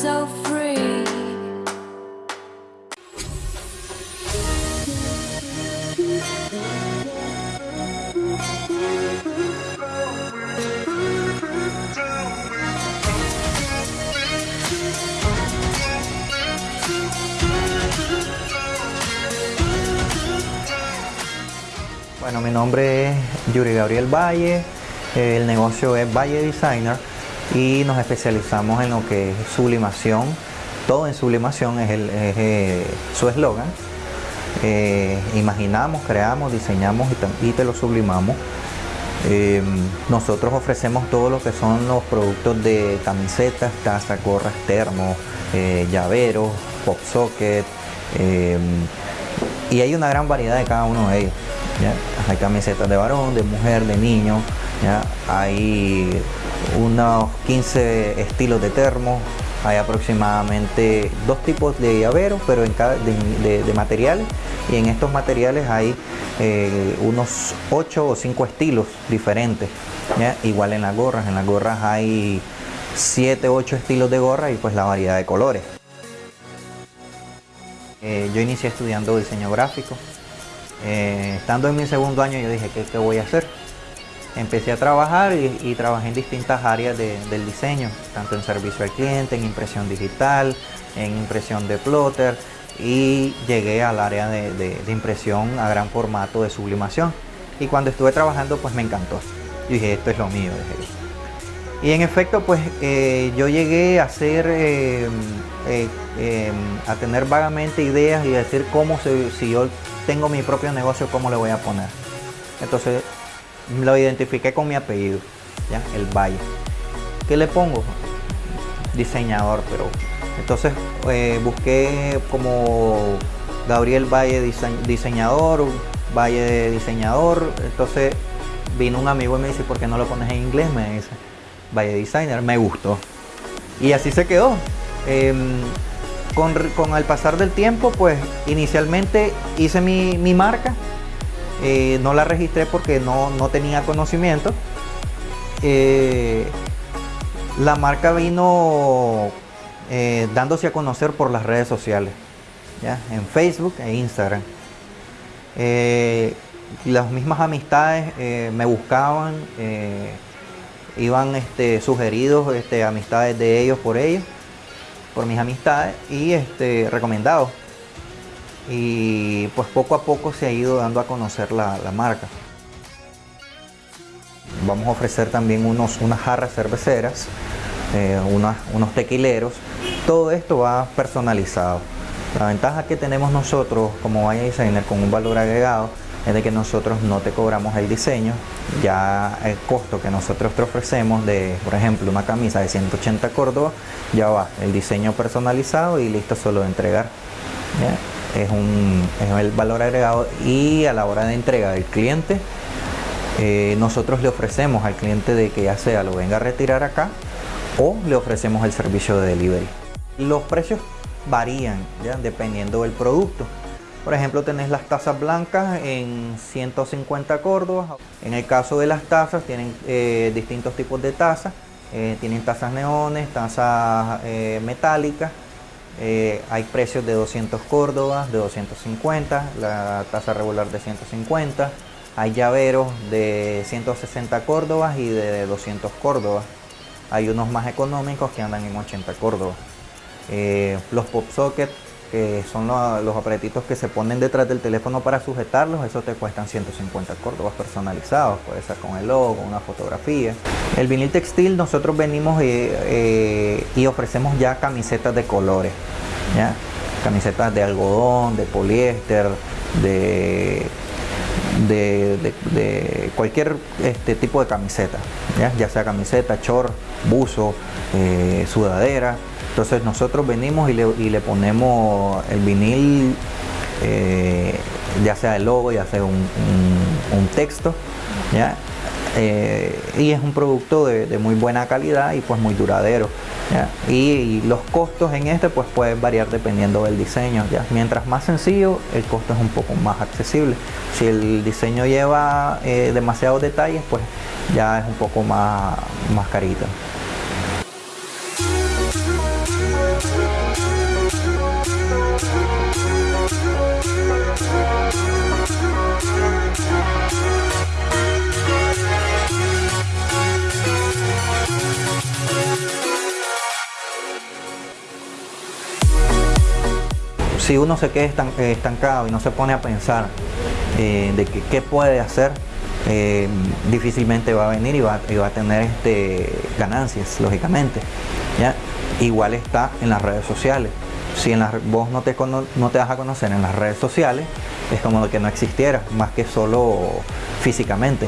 so free. Bueno, mi nombre es Yuri Gabriel Valle, el negocio es Valle Designer y nos especializamos en lo que es sublimación. Todo en sublimación es, eh, su eslogan. Eh, imaginamos, creamos, diseñamos y, te lo sublimamos. Eh, nosotros ofrecemos todo lo que son los productos de camisetas, tazas, gorras, termos, llaveros, pop socket y hay una gran variedad de cada uno de ellos. Hay camisetas de varón, de mujer, de niño, hay unos 15 estilos de termo, hay aproximadamente dos tipos de llaveros, pero en cada, de, materiales, y en estos materiales hay eh, unos 8 o 5 estilos diferentes. Igual en las gorras, en las gorras hay 7, 8 estilos de gorra y pues la variedad de colores. Eh, yo inicié estudiando diseño gráfico. Eh, estando en mi segundo año yo dije, ¿qué, voy a hacer? Empecé a trabajar y, trabajé en distintas áreas del diseño, tanto en servicio al cliente, en impresión digital, en impresión de plotter y llegué al área de, impresión a gran formato de sublimación. Y cuando estuve trabajando pues me encantó. Yo dije, esto es lo mío. Y en efecto pues eh, yo llegué a hacer Em, a tener vagamente ideas y decir cómo si yo tengo mi propio negocio, cómo le voy a poner. Entonces lo identifiqué con mi apellido, ¿ya? el Valle. ¿Qué le pongo? Diseñador, pero entonces eh, busqué como Gabriel Valle diseñador, Valle diseñador, entonces vino un amigo y me dice, ¿por qué no lo pones en inglés? Me dice, Valle Designer, me gustó. Y así se quedó. Em, con, con el pasar del tiempo, pues inicialmente hice mi, marca, eh, no la registré porque no, tenía conocimiento. Eh, la marca vino eh, dándose a conocer por las redes sociales, en Facebook e Instagram. las mismas amistades me buscaban, iban este, sugeridos este, amistades de ellos por ellos por mis amistades y este, recomendado. Y pues poco a poco se ha ido dando a conocer la, marca. Vamos a ofrecer también unos, unas jarras cerveceras, eh, unos tequileros. Todo esto va personalizado. La ventaja que tenemos nosotros como Valle Designer con un valor agregado es de que nosotros no te cobramos el diseño, ya el costo que nosotros te ofrecemos de, por ejemplo, una camisa de 180 Córdoba, ya va el diseño personalizado y listo solo de entregar. Es, un, el valor agregado y a la hora de entrega del cliente, eh, nosotros le ofrecemos al cliente de que ya sea lo venga a retirar acá o le ofrecemos el servicio de delivery. Los precios varían ¿ya? dependiendo del producto. Por ejemplo, tenés las tazas blancas en 150 córdobas. En el caso de las tazas, tienen eh, distintos tipos de tazas. Eh, tienen tazas neones, tazas eh, metálicas. hay precios de 200 córdobas, de 250, la taza regular de 150. Hay llaveros de 160 córdobas y de 200 córdobas. Hay unos más económicos que andan en 80 córdobas. los pop sockets que son los, aparatitos que se ponen detrás del teléfono para sujetarlos, eso te cuestan 150 córdobas personalizados, puede ser con el logo, una fotografía. El vinil textil nosotros venimos eh, y ofrecemos ya camisetas de colores, ¿ya? camisetas de algodón, de poliéster, de, de, cualquier este, tipo de camiseta, ¿ya? sea camiseta, short, buzo, eh, sudadera, entonces nosotros venimos y le, ponemos el vinil, eh, ya sea el logo, ya sea un, texto, eh, y es un producto de, muy buena calidad y pues muy duradero. Y, los costos en este pues pueden variar dependiendo del diseño. ¿ya? Mientras más sencillo, el costo es un poco más accesible. Si el diseño lleva eh, demasiados detalles, pues ya es un poco más, más carito. Si uno se queda estancado y no se pone a pensar eh, de qué puede hacer, eh, difícilmente va a venir y va, a tener este, ganancias, lógicamente. Igual está en las redes sociales. Si vos no te, no das a conocer en las redes sociales, es como que no existiera, más que solo físicamente.